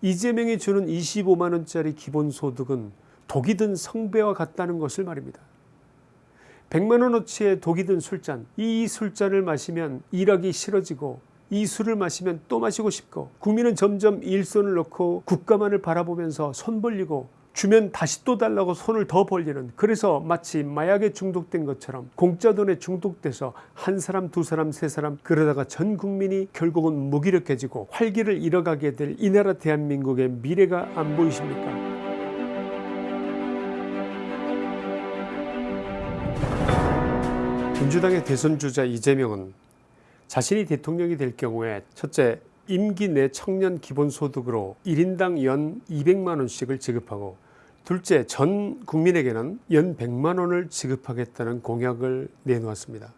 이재명이 주는 25만 원짜리 기본소득은 독이 든 성배와 같다는 것을 말입니다. 100만 원어치의 독이 든 술잔 이 술잔을 마시면 일하기 싫어지고 이 술을 마시면 또 마시고 싶고 국민은 점점 일손을 놓고 국가만을 바라보면서 손 벌리고 주면 다시 또 달라고 손을 더 벌리는 그래서 마치 마약에 중독된 것처럼 공짜 돈에 중독돼서 한 사람 두 사람 세 사람 그러다가 전 국민이 결국은 무기력해지고 활기를 잃어가게 될 이 나라 대한민국의 미래가 안 보이십니까? 민주당의 대선주자 이재명은 자신이 대통령이 될 경우에 첫째 임기 내 청년 기본소득으로 1인당 연 200만원씩을 지급하고 둘째 전 국민에게는 연 100만원을 지급하겠다는 공약을 내놓았습니다.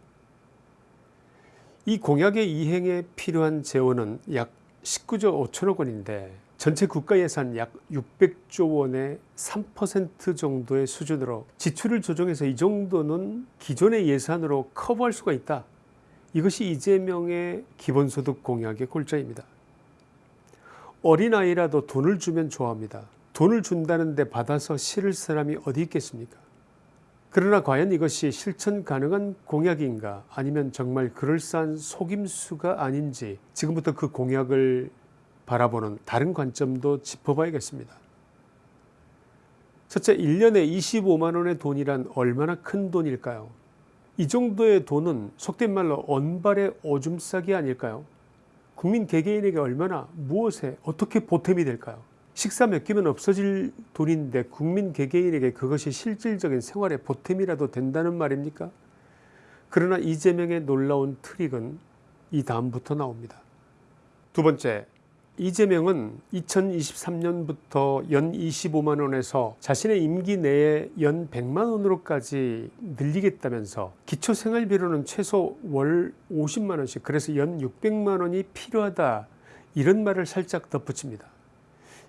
이 공약의 이행에 필요한 재원은 약 19조 5천억 원인데 전체 국가 예산 약 600조 원의 3% 정도의 수준으로 지출을 조정해서 이 정도는 기존의 예산으로 커버할 수가 있다. 이것이 이재명의 기본소득 공약의 골자입니다. 어린아이라도 돈을 주면 좋아합니다. 돈을 준다는데 받아서 실을 사람이 어디 있겠습니까? 그러나 과연 이것이 실천 가능한 공약인가? 아니면 정말 그럴싸한 속임수가 아닌지 지금부터 그 공약을 바라보는 다른 관점도 짚어봐야겠습니다. 첫째 1년에 25만원의 돈이란 얼마나 큰 돈일까요? 이 정도의 돈은 속된 말로 언발의 오줌 싸기 아닐까요? 국민 개개인에게 얼마나 무엇에 어떻게 보탬이 될까요 식사 몇 끼면 없어질 돈인데 국민 개개인에게 그것이 실질적인 생활의 보탬이라도 된다는 말입니까 그러나 이재명의 놀라운 트릭은 이 다음부터 나옵니다 두 번째 이재명은 2023년부터 연 25만원에서 자신의 임기 내에 연 100만원으로까지 늘리겠다면서 기초생활비로는 최소 월 50만원씩 그래서 연 600만원이 필요하다 이런 말을 살짝 덧붙입니다.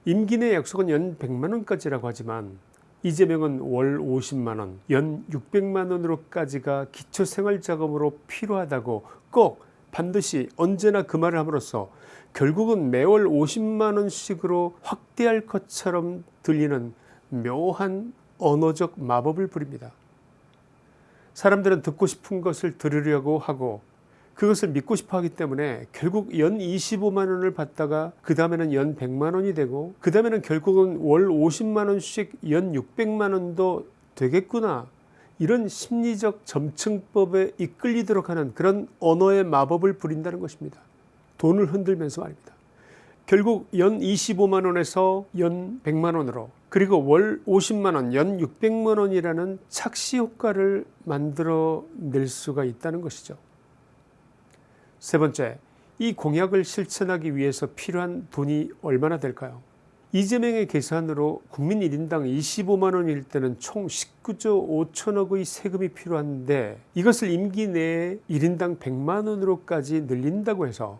임기 내 약속은 연 100만원까지라고 하지만 이재명은 월 50만원 연 600만원으로까지가 기초생활자금으로 필요하다고 꼭 반드시 언제나 그 말을 함으로써 결국은 매월 50만원씩으로 확대할 것처럼 들리는 묘한 언어적 마법을 부립니다. 사람들은 듣고 싶은 것을 들으려고 하고 그것을 믿고 싶어 하기 때문에 결국 연 25만 원을 받다가 그 다음에는 연 100만 원이 되고 그 다음에는 결국은 월 50만 원씩 연 600만 원도 되겠구나 이런 심리적 점층법에 이끌리도록 하는 그런 언어의 마법을 부린다는 것입니다. 돈을 흔들면서 말입니다. 결국 연 25만 원에서 연 100만 원으로 그리고 월 50만 원 연 600만 원이라는 착시 효과를 만들어 낼 수가 있다는 것이죠. 세 번째 이 공약을 실천하기 위해서 필요한 돈이 얼마나 될까요 이재명의 계산으로 국민 1인당 25만원일 때는 총 19조 5천억의 세금이 필요한데 이것을 임기 내에 1인당 100만원으로까지 늘린다고 해서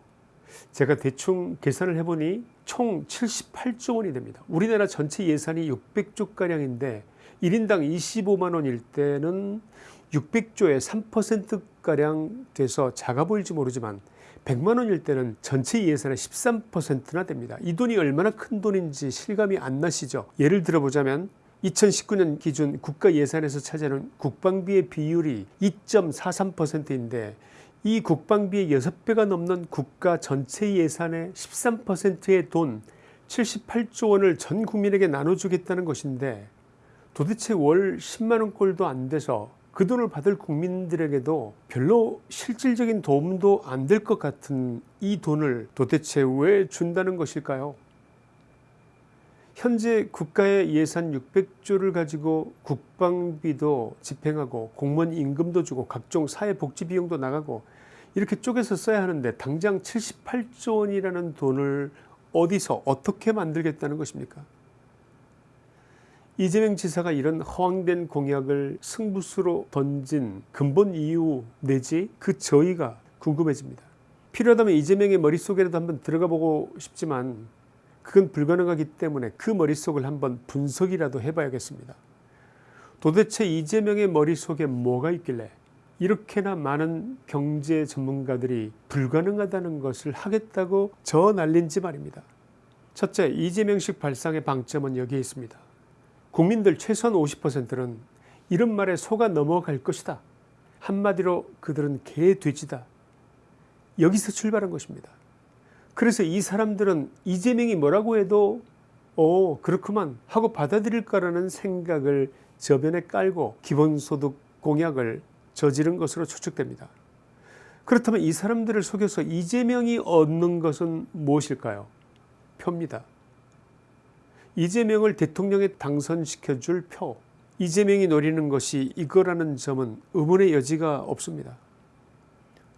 제가 대충 계산을 해보니 총 78조 원이 됩니다. 우리나라 전체 예산이 600조가량인데 1인당 25만원일 때는 600조의 3%가량 돼서 작아 보일지 모르지만 100만 원일 때는 전체 예산의 13%나 됩니다. 이 돈이 얼마나 큰 돈인지 실감이 안 나시죠. 예를 들어보자면 2019년 기준 국가 예산에서 차지하는 국방비의 비율이 2.43%인데 이 국방비의 6배가 넘는 국가 전체 예산의 13%의 돈 78조 원을 전 국민에게 나눠주겠다는 것인데 도대체 월 10만원 꼴도 안 돼서 그 돈을 받을 국민들에게도 별로 실질적인 도움도 안 될 것 같은 이 돈을 도대체 왜 준다는 것일까요? 현재 국가의 예산 600조를 가지고 국방비도 집행하고 공무원 임금도 주고 각종 사회복지 비용도 나가고 이렇게 쪼개서 써야 하는데 당장 78조 원이라는 돈을 어디서 어떻게 만들겠다는 것입니까 이재명 지사가 이런 허황된 공약을 승부수로 던진 근본 이유 내지 그 저희가 궁금해집니다. 필요하다면 이재명의 머릿속에라도 한번 들어가 보고 싶지만 그건 불가능하기 때문에 그 머릿속을 한번 분석이라도 해봐야겠습니다. 도대체 이재명의 머릿속에 뭐가 있길래 이렇게나 많은 경제 전문가들이 불가능하다는 것을 하겠다고 저 날린지 말입니다. 첫째, 이재명식 발상의 방점은 여기에 있습니다. 국민들 최소한 50%는 이런 말에 속아 넘어갈 것이다. 한마디로 그들은 개돼지다. 여기서 출발한 것입니다. 그래서 이 사람들은 이재명이 뭐라고 해도 오 그렇구만 하고 받아들일 거라는 생각을 저변에 깔고 기본소득 공약을 저지른 것으로 추측됩니다. 그렇다면 이 사람들을 속여서 이재명이 얻는 것은 무엇일까요? 표입니다. 이재명을 대통령에 당선시켜줄 표. 이재명이 노리는 것이 이거라는 점은 의문의 여지가 없습니다.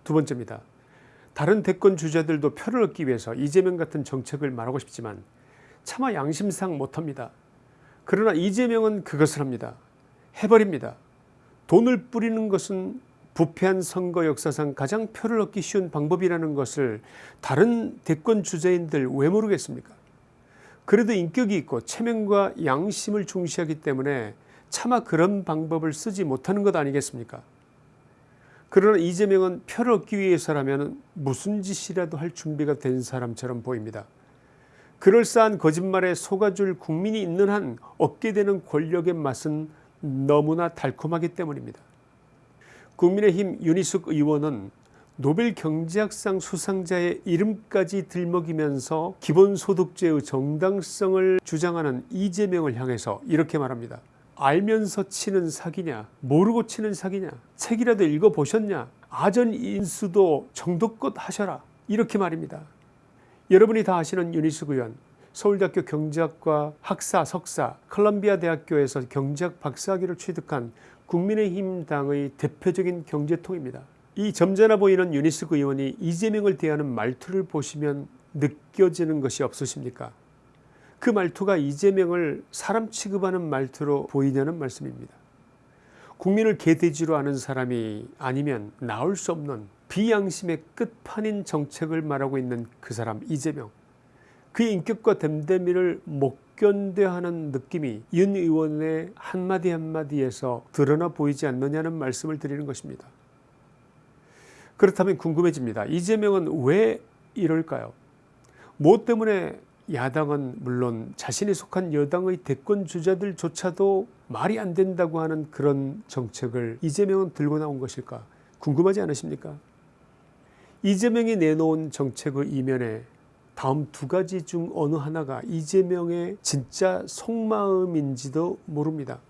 두 번째입니다. 다른 대권 주자들도 표를 얻기 위해서 이재명 같은 정책을 말하고 싶지만 차마 양심상 못합니다. 그러나 이재명은 그것을 합니다. 해버립니다. 돈을 뿌리는 것은 부패한 선거 역사상 가장 표를 얻기 쉬운 방법이라는 것을 다른 대권 주자인들 왜 모르겠습니까? 그래도 인격이 있고 체면과 양심을 중시하기 때문에 차마 그런 방법을 쓰지 못하는 것 아니겠습니까? 그러나 이재명은 표를 얻기 위해서라면 무슨 짓이라도 할 준비가 된 사람처럼 보입니다. 그럴싸한 거짓말에 속아줄 국민이 있는 한 얻게 되는 권력의 맛은 너무나 달콤하기 때문입니다. 국민의힘 윤희숙 의원은 노벨 경제학상 수상자의 이름까지 들먹이면서 기본소득제의 정당성을 주장하는 이재명을 향해서 이렇게 말합니다. 알면서 치는 사기냐 모르고 치는 사기냐 책이라도 읽어보셨냐 아전인수도 정도껏 하셔라 이렇게 말입니다. 여러분이 다 아시는 윤희숙 의원 서울대학교 경제학과 학사 석사 컬럼비아 대학교에서 경제학 박사학위를 취득한 국민의힘 당의 대표적인 경제통입니다. 이 점잖아 보이는 윤희숙 의원이 이재명을 대하는 말투를 보시면 느껴지는 것이 없으십니까? 그 말투가 이재명을 사람 취급하는 말투로 보이냐는 말씀입니다. 국민을 개돼지로 아는 사람이 아니면 나올 수 없는 비양심의 끝판인 정책을 말하고 있는 그 사람 이재명. 그의 인격과 댐댐이를 못 견뎌하는 느낌이 윤 의원의 한마디 한마디에서 드러나 보이지 않느냐는 말씀을 드리는 것입니다. 그렇다면 궁금해집니다. 이재명은 왜 이럴까요? 뭐 때문에 야당은 물론 자신이 속한 여당의 대권 주자들조차도 말이 안 된다고 하는 그런 정책을 이재명은 들고 나온 것일까 궁금하지 않으십니까? 이재명이 내놓은 정책의 이면에 다음 두 가지 중 어느 하나가 이재명의 진짜 속마음인지도 모릅니다.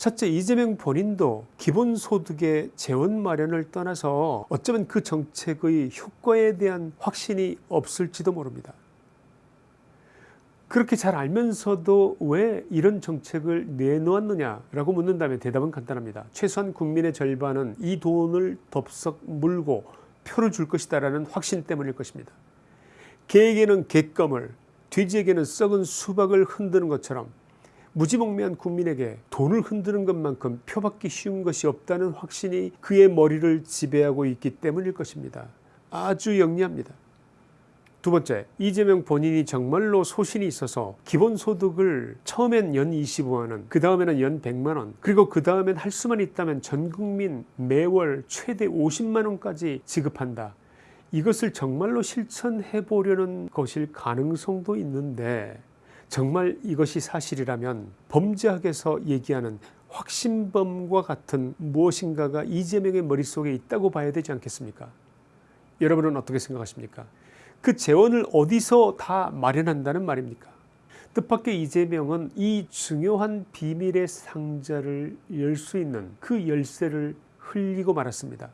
첫째 이재명 본인도 기본소득의 재원 마련을 떠나서 어쩌면 그 정책의 효과에 대한 확신이 없을지도 모릅니다. 그렇게 잘 알면서도 왜 이런 정책을 내놓았느냐라고 묻는다면 대답은 간단합니다. 최소한 국민의 절반은 이 돈을 덥석 물고 표를 줄 것이다 라는 확신 때문일 것입니다. 개에게는 갯감을 돼지에게는 썩은 수박을 흔드는 것처럼 무지몽매한 국민에게 돈을 흔드는 것만큼 표받기 쉬운 것이 없다는 확신이 그의 머리를 지배하고 있기 때문일 것입니다. 아주 영리합니다. 두 번째 이재명 본인이 정말로 소신이 있어서 기본소득을 처음엔 연 25만원 그 다음에는 연 100만원 그리고 그 다음엔 할 수만 있다면 전국민 매월 최대 50만원까지 지급한다 이것을 정말로 실천해 보려는 것일 가능성도 있는데 정말 이것이 사실이라면 범죄학에서 얘기하는 확신범과 같은 무엇인가가 이재명의 머릿속에 있다고 봐야 되지 않겠습니까 여러분은 어떻게 생각하십니까 그 재원을 어디서 다 마련한다는 말입니까 뜻밖의 이재명은 이 중요한 비밀의 상자를 열 수 있는 그 열쇠를 흘리고 말았습니다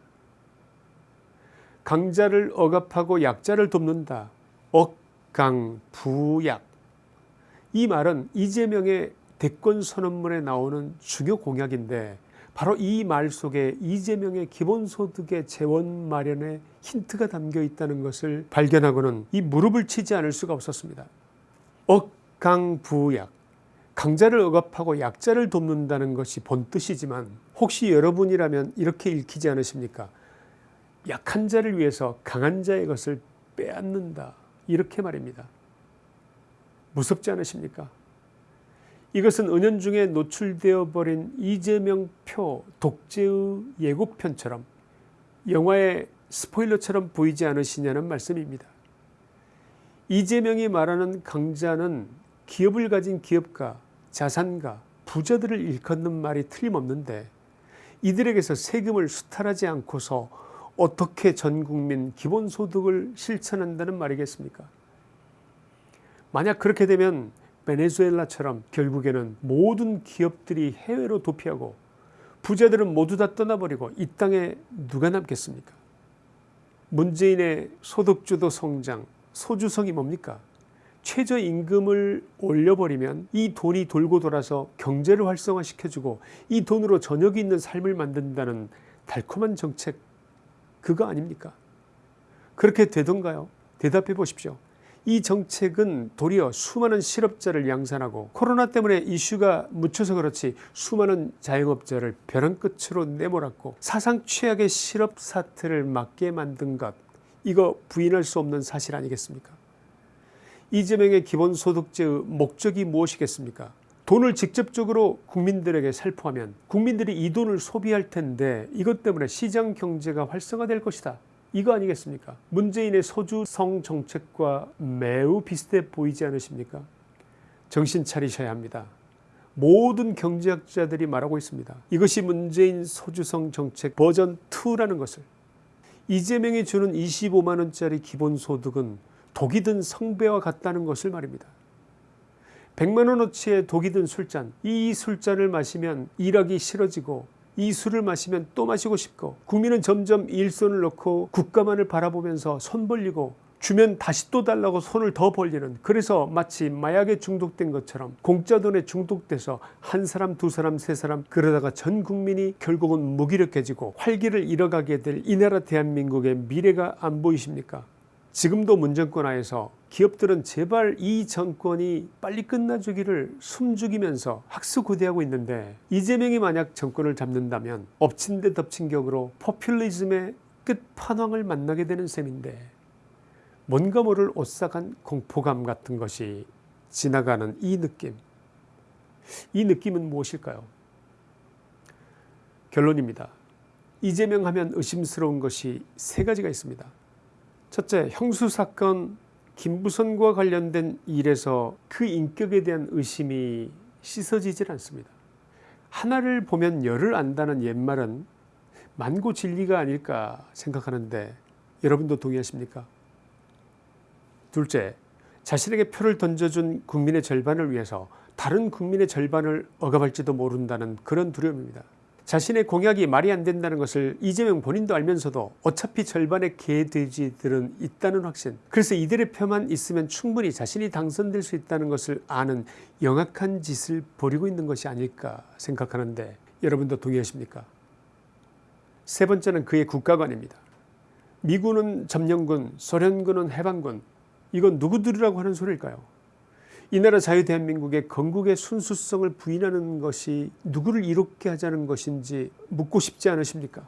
강자를 억압하고 약자를 돕는다. 억강부약. 이 말은 이재명의 대권 선언문에 나오는 중요 공약인데 바로 이 말 속에 이재명의 기본소득의 재원 마련에 힌트가 담겨 있다는 것을 발견하고는 이 무릎을 치지 않을 수가 없었습니다. 억강부약. 강자를 억압하고 약자를 돕는다는 것이 본뜻이지만 혹시 여러분이라면 이렇게 읽히지 않으십니까? 약한 자를 위해서 강한 자의 것을 빼앗는다 이렇게 말입니다. 무섭지 않으십니까? 이것은 은연중에 노출되어 버린 이재명 표 독재의 예고편처럼 영화의 스포일러처럼 보이지 않으시냐는 말씀입니다. 이재명이 말하는 강자는 기업을 가진 기업가, 자산가, 부자들을 일컫는 말이 틀림없는데 이들에게서 세금을 수탈하지 않고서 어떻게 전 국민 기본소득을 실천한다는 말이겠습니까? 만약 그렇게 되면 베네수엘라처럼 결국에는 모든 기업들이 해외로 도피하고 부자들은 모두 다 떠나버리고 이 땅에 누가 남겠습니까? 문재인의 소득주도 성장, 소주성이 뭡니까? 최저임금을 올려버리면 이 돈이 돌고 돌아서 경제를 활성화시켜주고 이 돈으로 저녁이 있는 삶을 만든다는 달콤한 정책 그거 아닙니까? 그렇게 되던가요? 대답해 보십시오. 이 정책은 도리어 수많은 실업자를 양산하고 코로나 때문에 이슈가 묻혀서 그렇지 수많은 자영업자를 벼랑 끝으로 내몰았고 사상 최악의 실업 사태를 맞게 만든 것 이거 부인할 수 없는 사실 아니겠습니까? 이재명의 기본소득제의 목적이 무엇이겠습니까? 돈을 직접적으로 국민들에게 살포하면 국민들이 이 돈을 소비할 텐데 이것 때문에 시장 경제가 활성화될 것이다. 이거 아니겠습니까? 문재인의 소주성 정책과 매우 비슷해 보이지 않으십니까? 정신 차리셔야 합니다. 모든 경제학자들이 말하고 있습니다. 이것이 문재인 소주성 정책 버전 2라는 것을 이재명이 주는 25만원짜리 기본소득은 독이 든 성배와 같다는 것을 말입니다. 100만원어치의 독이 든 술잔 이 술잔을 마시면 일하기 싫어지고 이 술을 마시면 또 마시고 싶고 국민은 점점 일손을 놓고 국가만을 바라보면서 손 벌리고 주면 다시 또 달라고 손을 더 벌리는 그래서 마치 마약에 중독된 것처럼 공짜 돈에 중독돼서 한 사람 두 사람 세 사람 그러다가 전 국민이 결국은 무기력해지고 활기를 잃어가게 될 이 나라 대한민국의 미래가 안 보이십니까 지금도 문정권 하에서 기업들은 제발 이 정권이 빨리 끝나주기를 숨죽이면서 학수고대하고 있는데 이재명이 만약 정권을 잡는다면 엎친 데 덮친 격으로 포퓰리즘의 끝판왕을 만나게 되는 셈인데 뭔가 모를 오싹한 공포감 같은 것이 지나가는 이 느낌 이 느낌은 무엇일까요? 결론입니다. 이재명 하면 의심스러운 것이 세 가지가 있습니다. 첫째 형수 사건 김부선과 관련된 일에서 그 인격에 대한 의심이 씻어지질 않습니다. 하나를 보면 열을 안다는 옛말은 만고 진리가 아닐까 생각하는데 여러분도 동의하십니까? 둘째 자신에게 표를 던져준 국민의 절반을 위해서 다른 국민의 절반을 억압할지도 모른다는 그런 두려움입니다. 자신의 공약이 말이 안 된다는 것을 이재명 본인도 알면서도 어차피 절반의 개돼지들은 있다는 확신 그래서 이들의 표만 있으면 충분히 자신이 당선될 수 있다는 것을 아는 영악한 짓을 벌이고 있는 것이 아닐까 생각하는데 여러분도 동의하십니까? 세 번째는 그의 국가관입니다. 미군은 점령군, 소련군은 해방군 이건 누구들이라고 하는 소리일까요? 이 나라 자유대한민국의 건국의 순수성을 부인하는 것이 누구를 이롭게 하자는 것인지 묻고 싶지 않으십니까?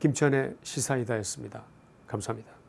김천의 시사이다였습니다. 감사합니다.